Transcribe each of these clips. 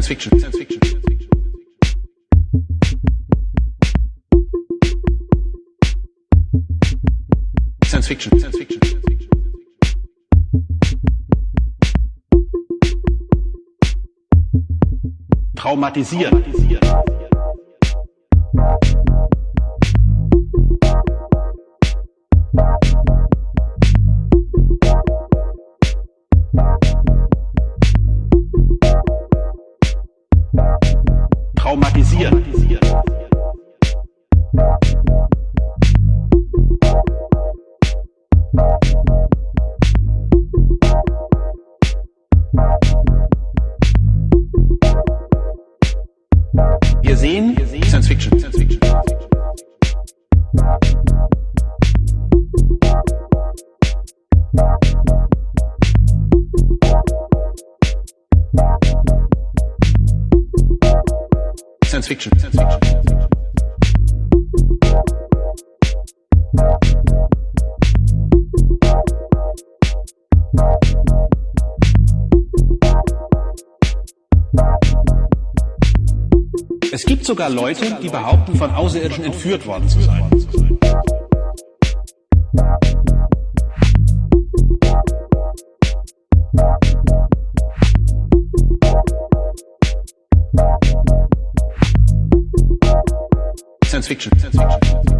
Science Fiction. Science Fiction. Science Fiction. Science Fiction. Traumatisieren. Traumatisieren. Wir sehen Science Fiction. Science Fiction. Science Fiction. Science Fiction. Es gibt sogar Leute, die behaupten, von Außerirdischen entführt worden zu sein. Science Fiction. Science Fiction.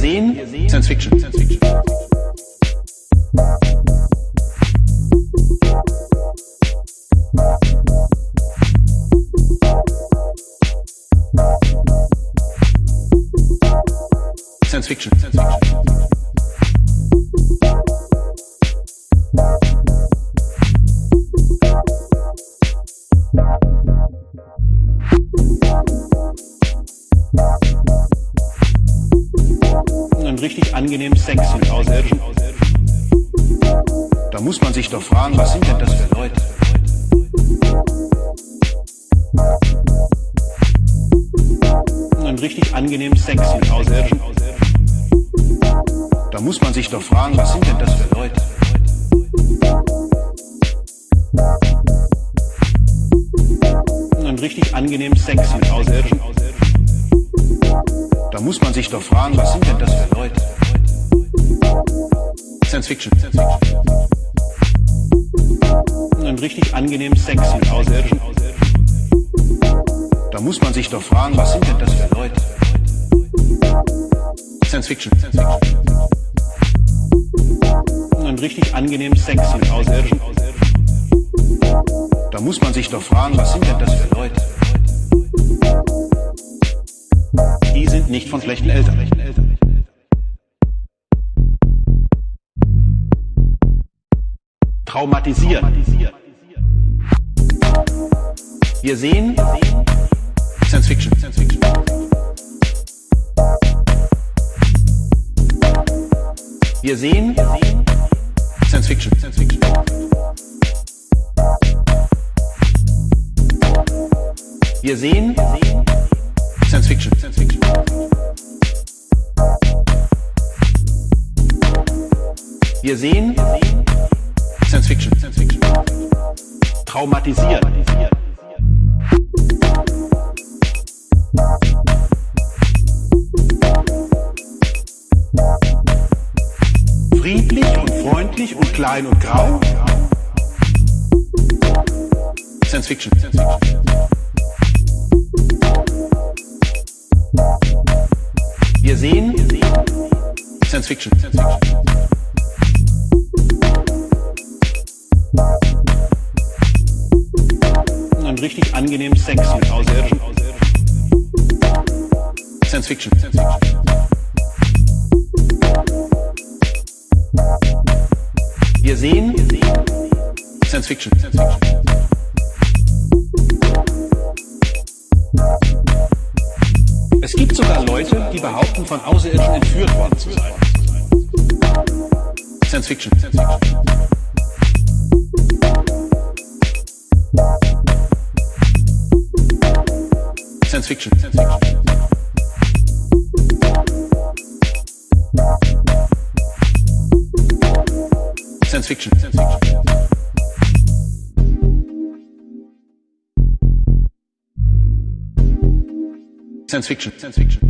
Sehen Science Fiction. Science Fiction. Richtig angenehmen Sex mit Außerirdischen. Da muss man sich doch fragen, was sind denn das für Leute? Einen richtig angenehmen Sex mit Außerirdischen. Da muss man sich doch fragen, was sind denn das für Leute? Da muss man sich doch fragen, was sind denn das für Leute? Science Fiction. Science. Einen richtig angenehmen Sex mit Außerirdischen. Da muss man sich doch fragen, was sind denn das für Leute? Science Fiction. Science. Einen richtig angenehmen Sex mit Außerirdischen. Da muss man sich doch fragen, was sind denn das für Leute? Die sind nicht von schlechten Eltern. Traumatisieren. Wir sehen Science Fiction. Science Fiction. Wir sehen Science Fiction. Science Fiction. Wir sehen Science Fiction. Science Fiction. Wir sehen Science Fiction. Science Fiction. Traumatisieren. Friedlich und freundlich und klein und grau. Science Fiction. Science Fiction. Wir sehen Science Fiction. Science Fiction. Einen richtig angenehmen Sex mit Außerirdischen. Science Fiction. Science Fiction. Wir sehen Science Fiction. Science Fiction. Von Außerirdischen entführt worden zu sein. Science Fiction. Science Fiction. Science Fiction. Science Fiction. Science Fiction. Science Fiction. Science Fiction. Science Fiction.